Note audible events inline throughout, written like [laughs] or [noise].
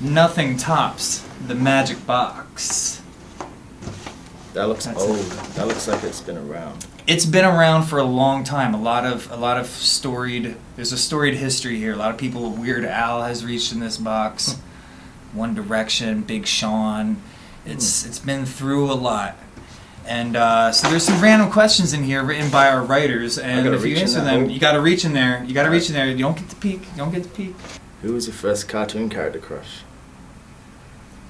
nothing tops the magic box. That looks That's old. it. That looks like it's been around. It's been around for a long time. A lot of a lot of storied. There's a storied history here. A lot of people. Weird Al has reached in this box. One Direction, Big Sean. It's it's been through a lot. And uh, so there's some random questions in here written by our writers, and if you answer them, hole. you got to reach in there. You got to reach in there. You don't get to peek. You don't get to peek. Who was your first cartoon character crush?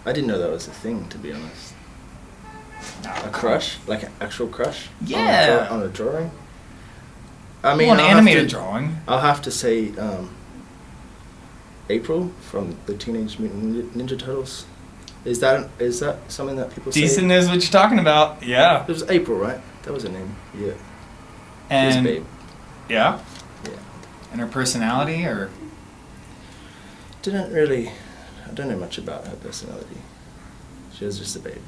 I didn't know that was a thing, to be honest. A crush? Like an actual crush? On a Yeah. draw- On a, drawing? I mean, well, an I'll animated to- drawing. I'll have to say um, April from the Teenage Mutant Ninja Turtles. Is that is that something that people say? Decent knows what you're talking about. Yeah. It was April, right? That was her name. Yeah. And babe. yeah. Yeah. And her personality, or Didn't really. I don't know much about her personality. She was just a babe.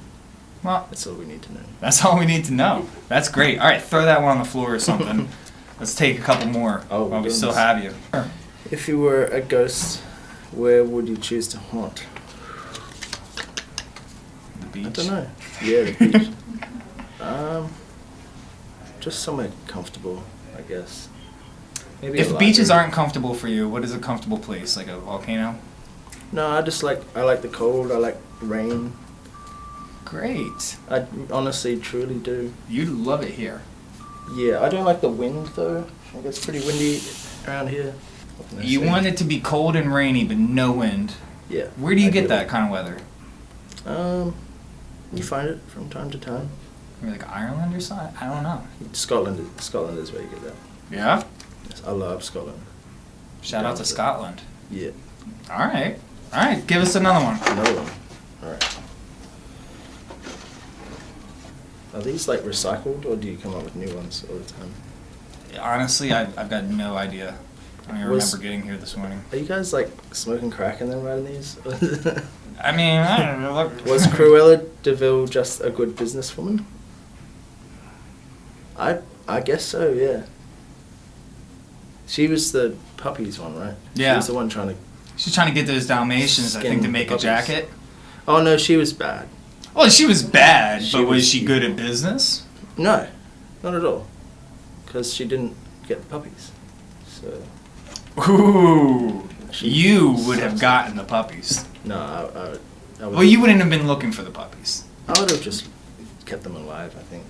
well, That's all we need to know. That's all we need to know. That's great. All right, throw that one on the floor or something. [laughs] Let's take a couple more Oh, while we still have you. If you were a ghost, where would you choose to haunt? The beach. I don't know. Yeah, the beach. [laughs] um, just somewhere comfortable, I guess. Maybe If beaches aren't comfortable for you, what is a comfortable place? Like a volcano? No, I just like I like the cold. I like rain. Great. I honestly, truly do. You'd love it here. Yeah, I don't like the wind though. I think it's pretty windy around here. I You want it to be cold and rainy, but no wind. Yeah. Where do you get ideally. that kind of weather? Um, you find it from time to time. Maybe like Ireland or something? I don't know. Scotland, Scotland is where you get that. Yeah? Yes, I love Scotland. Shout out to Scotland. Yeah. All right. All right, give us another one. Another one. All right. Are these like recycled, or do you come up with new ones all the time? Honestly, I, I've got no idea. I don't Was- remember getting here this morning. Are you guys like smoking crack and then writing these? [laughs] I mean, I don't know. Look. [laughs] Was Cruella de Vil just a good businesswoman? I I guess so. Yeah. She was the puppies one, right? She Yeah. was the one trying to. She's trying to get those Dalmatians, I think, to make a jacket. Oh no, she was bad. Well, she was bad, She but was was she good at business? No, not at all. Because she didn't get the puppies. So Ooh, She you would have gotten the puppies. no, I, I, I. Well, you wouldn't have been looking for the puppies. I would have just kept them alive. I think.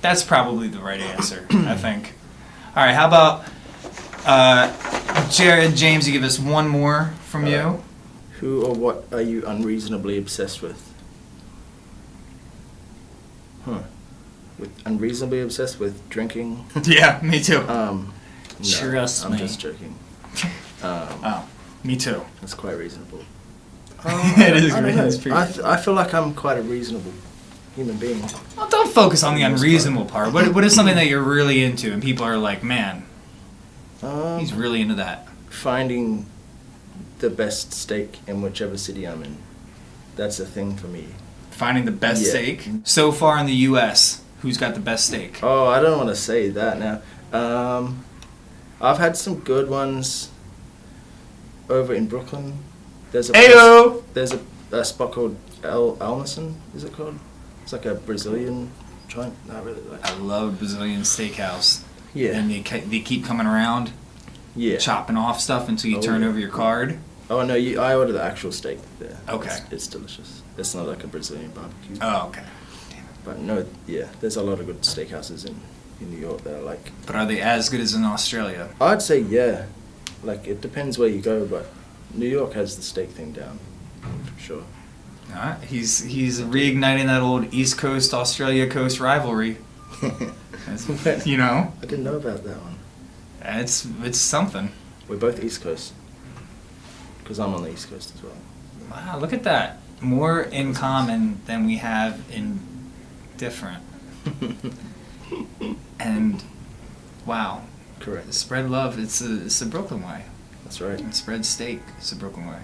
That's probably the right answer, I think. All right, how about uh, Jared, James? You give us one more from All you. Who or what are you unreasonably obsessed with? Huh. With unreasonably obsessed with drinking. [laughs] Yeah, me too. Um, no, Trust I'm me. just joking. [laughs] Um, oh, me too. That's quite reasonable. [laughs] It is I don't great. know. It's pretty I, I feel like I'm quite a reasonable human being. Well, don't focus on the unreasonable part. What, what is something that you're really into, and people are like, man, Um, he's really into that. finding the best steak in whichever city I'm in. That's a thing for me. Finding the best Yeah. steak so far in the U.S. Who's got the best steak? Oh, I don't want to say that now. Um, I've had some good ones over in Brooklyn. There's a place- Ayo! there's a, a spot called El Almison. Is it called? It's like a Brazilian joint. Not really like. I love Brazilian steakhouse. Yeah. And they, they keep coming around, Yeah. chopping off stuff until you Oh, turn yeah. over your card. Oh no, you, I ordered the actual steak there. Okay. It's, it's delicious. It's not like a Brazilian barbecue. Oh, okay. But no, yeah, there's a lot of good steakhouses in, in New York that I like. But are they as good as in Australia? I'd say yeah. Like it depends where you go, but New York has the steak thing down for sure. Alright, he's he's reigniting that old East Coast Australia Coast rivalry. [laughs] That's- you know, I didn't know about that one. it's it's something. We're both East Coast. Because I'm on the East Coast as well. Wow, look at that. More in common than we have in different. [laughs] And wow, Correct. spread love. It's a it's the Brooklyn way. That's right. And spread steak. It's a Brooklyn way.